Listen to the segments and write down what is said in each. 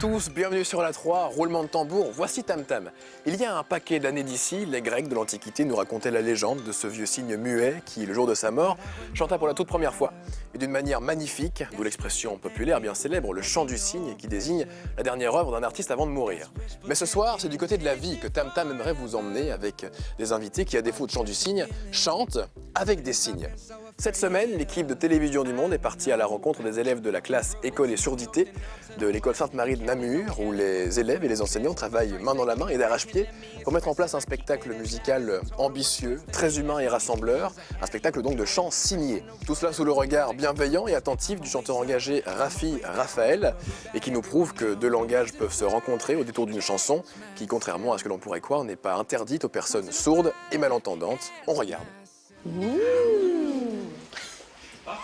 Tous, bienvenue sur la 3, roulement de tambour, voici Tam Tam. Il y a un paquet d'années d'ici, les Grecs de l'Antiquité nous racontaient la légende de ce vieux cygne muet qui, le jour de sa mort, chanta pour la toute première fois. Et d'une manière magnifique, d'où l'expression populaire bien célèbre, le chant du cygne, qui désigne la dernière œuvre d'un artiste avant de mourir. Mais ce soir, c'est du côté de la vie que Tam Tam aimerait vous emmener avec des invités qui, à défaut de chant du cygne, chantent avec des signes. Cette semaine, l'équipe de Télévision du Monde est partie à la rencontre des élèves de la classe École et Surdité de l'école Sainte-Marie de Namur, où les élèves et les enseignants travaillent main dans la main et d'arrache-pied pour mettre en place un spectacle musical ambitieux, très humain et rassembleur, un spectacle donc de chant signé. Tout cela sous le regard bienveillant et attentif du chanteur engagé Rafi Raphaël, et qui nous prouve que deux langages peuvent se rencontrer au détour d'une chanson qui, contrairement à ce que l'on pourrait croire, n'est pas interdite aux personnes sourdes et malentendantes. On regarde.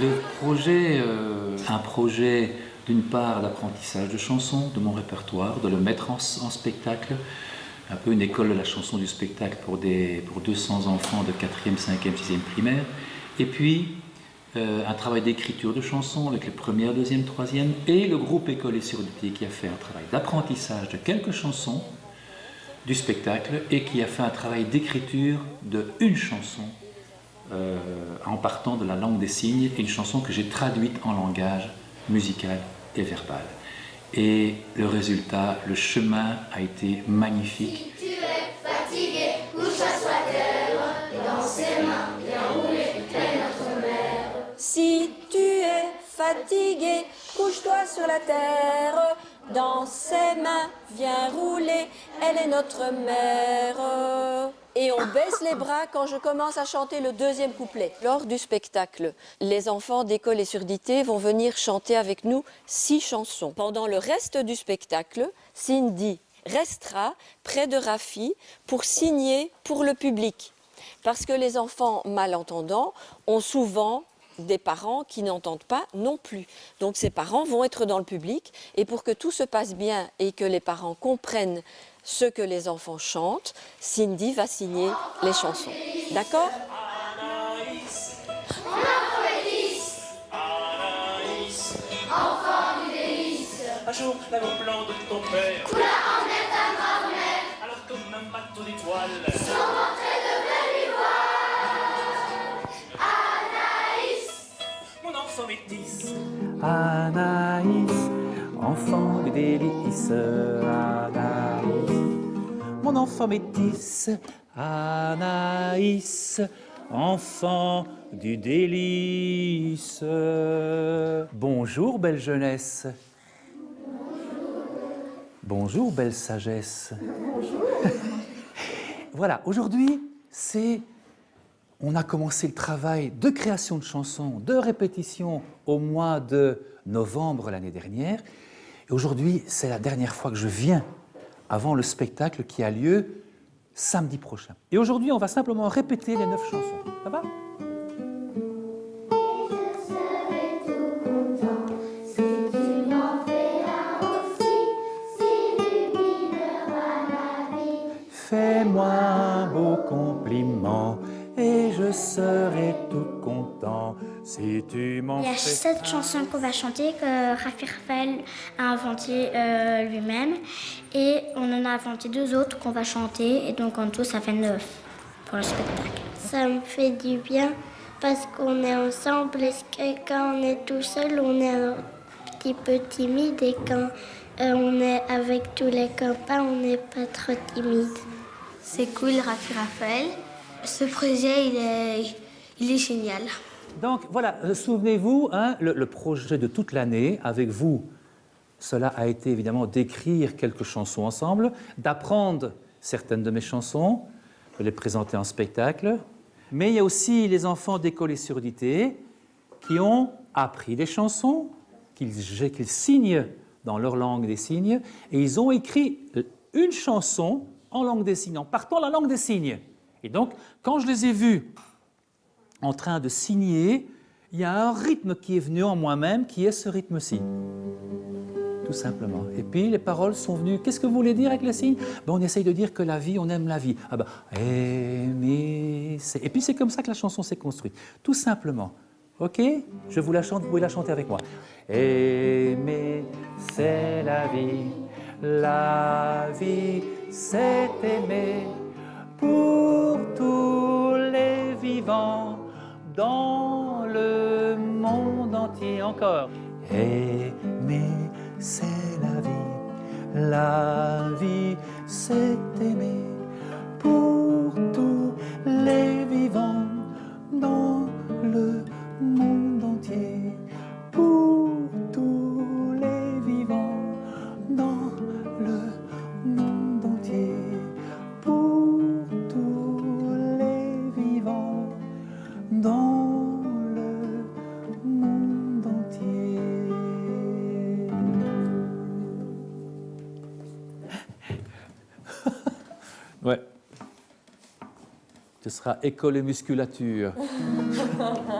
Le projet, euh, un projet d'une part d'apprentissage de chansons, de mon répertoire, de le mettre en, en spectacle, un peu une école de la chanson du spectacle pour, des, pour 200 enfants de 4e, 5e, 6e primaire, et puis euh, un travail d'écriture de chansons avec les premières, deuxième, troisième, et le groupe École et Surdité qui a fait un travail d'apprentissage de quelques chansons du spectacle et qui a fait un travail d'écriture de une chanson euh, en partant de la langue des signes, une chanson que j'ai traduite en langage musical et verbal. Et le résultat, le chemin a été magnifique. Tu es fatigué, couche-toi sur terre Dans ses mains, bien roulé, est notre mère Si tu es fatigué, couche-toi sur la terre. Dans ses mains, viens rouler, elle est notre mère. Et on baisse les bras quand je commence à chanter le deuxième couplet. Lors du spectacle, les enfants d'école et surdité vont venir chanter avec nous six chansons. Pendant le reste du spectacle, Cindy restera près de Rafi pour signer pour le public. Parce que les enfants malentendants ont souvent des parents qui n'entendent pas non plus. Donc ces parents vont être dans le public et pour que tout se passe bien et que les parents comprennent ce que les enfants chantent, Cindy va signer les chansons. D'accord? Anaïs, Anaïs, Enfant du délice un jour l'aéroplan de ton père, Coula en est ta grand-mère alors comme un bateau d'étoiles, enfant du délice, Anaïs, mon enfant métis, Anaïs, enfant du délice. Bonjour, belle jeunesse. Bonjour, belle sagesse. voilà, aujourd'hui, c'est on a commencé le travail de création de chansons, de répétition au mois de novembre l'année dernière. Et aujourd'hui, c'est la dernière fois que je viens avant le spectacle qui a lieu samedi prochain. Et aujourd'hui, on va simplement répéter les neuf chansons. Ça va? Fais-moi un beau compliment si tu m'en Il y a sept chansons qu'on va chanter que Rafi Raphaël a inventé euh, lui-même et on en a inventé deux autres qu'on va chanter et donc en tout ça fait neuf pour le spectacle. Ça me fait du bien parce qu'on est ensemble et que quand on est tout seul on est un petit peu timide? Et quand euh, on est avec tous les copains on n'est pas trop timide. C'est cool, Rafi Raphaël. Ce projet, il est, il est génial. Donc voilà, euh, souvenez-vous, hein, le, projet de toute l'année avec vous, cela a été évidemment d'écrire quelques chansons ensemble, d'apprendre certaines de mes chansons, de les présenter en spectacle. Mais il y a aussi les enfants d'école et surdité qui ont appris des chansons, qu'ils signent dans leur langue des signes, et ils ont écrit une chanson en langue des signes, en partant la langue des signes. Et donc, quand je les ai vus en train de signer, il y a un rythme qui est venu en moi-même, qui est ce rythme-ci. Tout simplement. Et puis les paroles sont venues. Qu'est-ce que vous voulez dire avec les signes ben, On essaye de dire que la vie, on aime la vie. Ah ben, aimer, Et puis c'est comme ça que la chanson s'est construite. Tout simplement. Ok? Je vous la chante, vous pouvez la chanter avec moi. Aimer, c'est la vie. La vie, c'est aimer pour tous les vivants dans le monde entier encore. Aimer, c'est la vie. La vie, c'est aimer Ce sera école et musculature.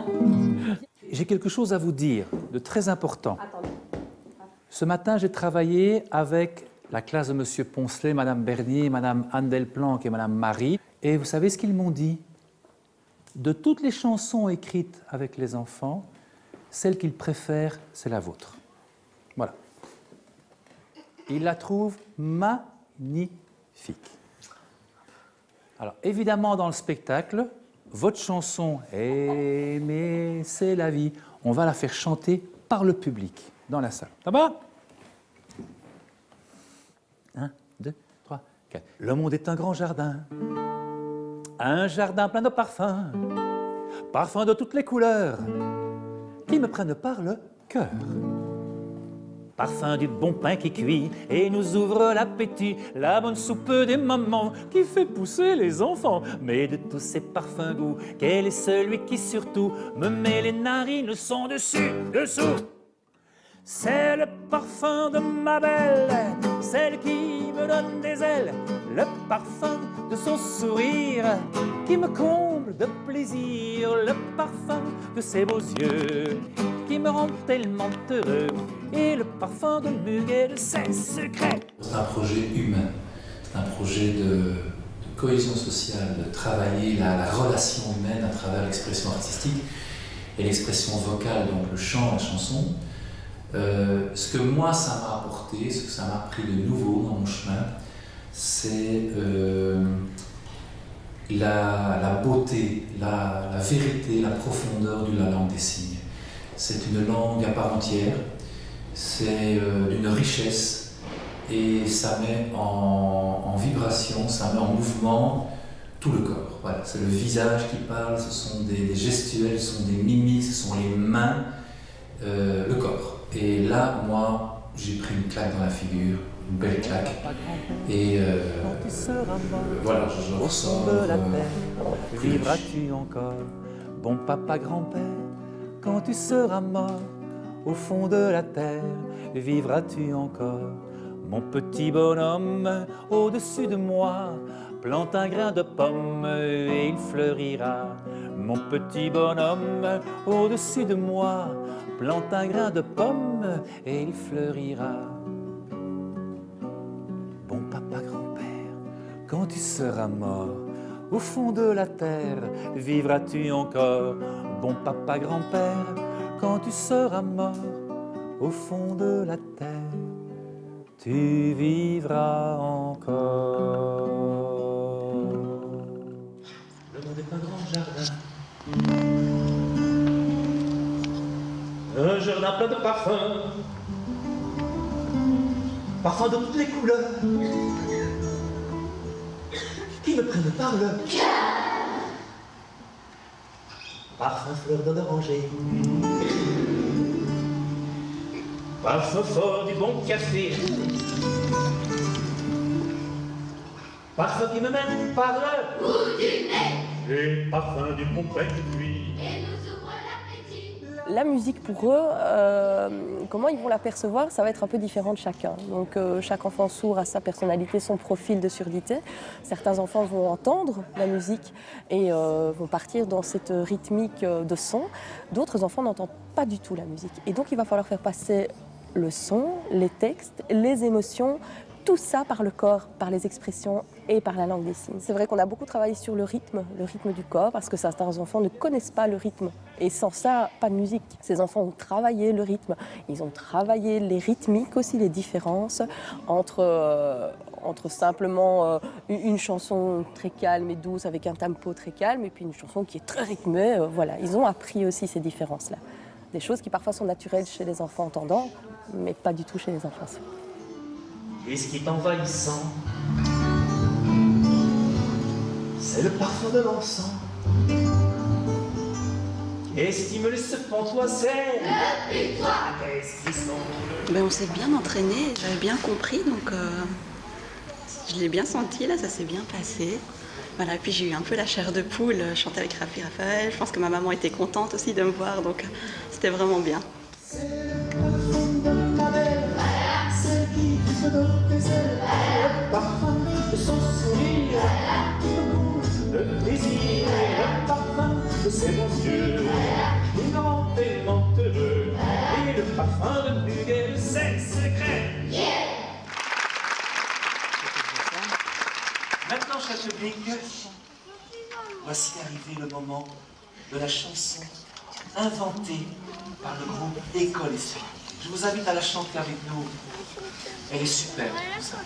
J'ai quelque chose à vous dire de très important. Ce matin, j'ai travaillé avec la classe de M. Poncelet, Mme Bernier, Mme Anne Delplanque et Mme Marie. Et vous savez ce qu'ils m'ont dit? De toutes les chansons écrites avec les enfants, celle qu'ils préfèrent, c'est la vôtre. Voilà. Ils la trouvent magnifique. Alors, évidemment, dans le spectacle, votre chanson « Aimer, c'est la vie », on va la faire chanter par le public dans la salle. Ça va? Un, deux, trois, quatre. Le monde est un grand jardin, un jardin plein de parfums, parfums de toutes les couleurs, qui me prennent par le cœur. Parfum du bon pain qui cuit et nous ouvre l'appétit, la bonne soupe des mamans qui fait pousser les enfants. Mais de tous ces parfums goûts, quel est celui qui surtout me met les narines son dessus, dessous? C'est le parfum de ma belle, celle qui me donne des ailes, le parfum de son sourire qui me comble de plaisir, le parfum de ses beaux yeux qui me rend tellement heureux et le parfum de muguet de ses secrets. C'est un projet humain, c'est un projet de, cohésion sociale, de travailler la, la relation humaine à travers l'expression artistique et l'expression vocale, donc le chant, la chanson. Euh, ce que moi ça m'a apporté, ce que ça m'a appris de nouveau dans mon chemin, c'est euh, la, beauté, la, vérité, la profondeur de la langue des signes. C'est une langue à part entière, c'est euh, d'une richesse et ça met en, en, vibration, ça met en mouvement tout le corps. Voilà, c'est le visage qui parle, ce sont des, des, gestuels, ce sont des mimiques, ce sont les mains, euh, le corps. Et là, moi, j'ai pris une claque dans la figure, une belle claque. Et euh, voilà, je ressors. Vivras-tu encore, bon papa grand-père quand tu seras mort au fond de la terre, vivras-tu encore? Mon petit bonhomme, au-dessus de moi, plante un grain de pomme et il fleurira. Mon petit bonhomme, au-dessus de moi, plante un grain de pomme et il fleurira. Bon papa grand-père, quand tu seras mort, au fond de la terre, vivras-tu encore Bon papa grand-père, quand tu seras mort, au fond de la terre, tu vivras encore. Le monde est un grand jardin, un jardin plein de parfums, parfums de toutes les couleurs qui me prennent par le cœur. Parfum fleur d'oranger. Parfum fort du bon café. Parfum qui me mène par le bout du nez. Et parfum du bon pain qui La musique pour eux, euh, comment ils vont la percevoir, ça va être un peu différent de chacun. Donc euh, chaque enfant sourd a sa personnalité, son profil de surdité. Certains enfants vont entendre la musique et euh, vont partir dans cette rythmique de son. D'autres enfants n'entendent pas du tout la musique. Et donc il va falloir faire passer le son, les textes, les émotions, tout ça par le corps, par les expressions et par la langue des signes. C'est vrai qu'on a beaucoup travaillé sur le rythme, le rythme du corps, parce que certains enfants ne connaissent pas le rythme. Et sans ça, pas de musique. Ces enfants ont travaillé le rythme, ils ont travaillé les rythmiques aussi, les différences entre, euh, entre simplement euh, une chanson très calme et douce avec un tempo très calme et puis une chanson qui est très rythmée. euh, voilà, ils ont appris aussi ces différences-là. Des choses qui parfois sont naturelles chez les enfants entendants, mais pas du tout chez les enfants. Et ce qui est envahissant, c'est le parfum de l'encens. Et me laisse pantois, c'est Qu'est-ce qui sont Ben, on s'est bien entraîné, j'avais bien compris, donc euh, je l'ai bien senti, là, ça s'est bien passé. Voilà, puis j'ai eu un peu la chair de poule, euh, chanter avec Rafi Raphaël. Je pense que ma maman était contente aussi de me voir, donc euh, c'était vraiment bien. le plaisir le parfum de ses bons yeux et heureux et le parfum de muguet de ses secrets Maintenant, cher public, voici arrivé le moment de la chanson inventée par le groupe École Suite. Je vous invite à la chanter avec nous. Elle est superbe, tout ça.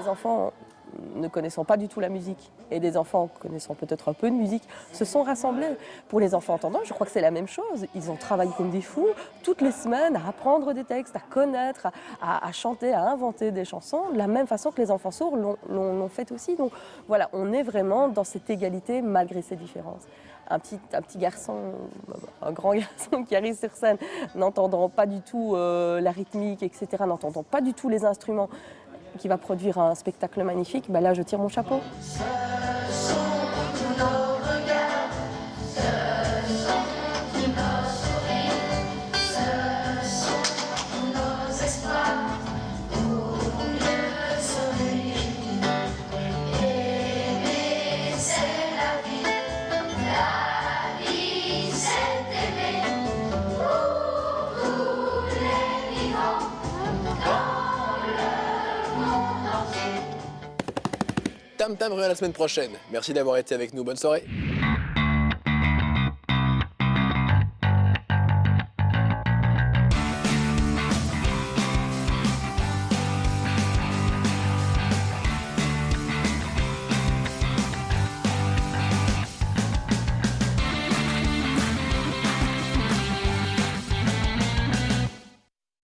Des enfants ne connaissant pas du tout la musique et des enfants connaissant peut-être un peu de musique se sont rassemblés. Pour les enfants entendants, je crois que c'est la même chose. Ils ont travaillé comme des fous toutes les semaines à apprendre des textes, à connaître, à, chanter, à inventer des chansons, de la même façon que les enfants sourds l'ont- fait aussi. Donc voilà, on est vraiment dans cette égalité malgré ces différences. Un petit, un petit garçon, un grand garçon qui arrive sur scène, n'entendant pas du tout euh, la rythmique, etc., n'entendant pas du tout les instruments, qui va produire un spectacle magnifique, ben là je tire mon chapeau. Tam Tam revient la semaine prochaine. Merci d'avoir été avec nous. Bonne soirée.